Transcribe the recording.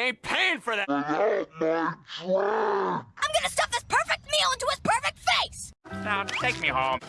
I ain't paying for that. I'm gonna stuff this perfect meal into his perfect face! Now, take me home.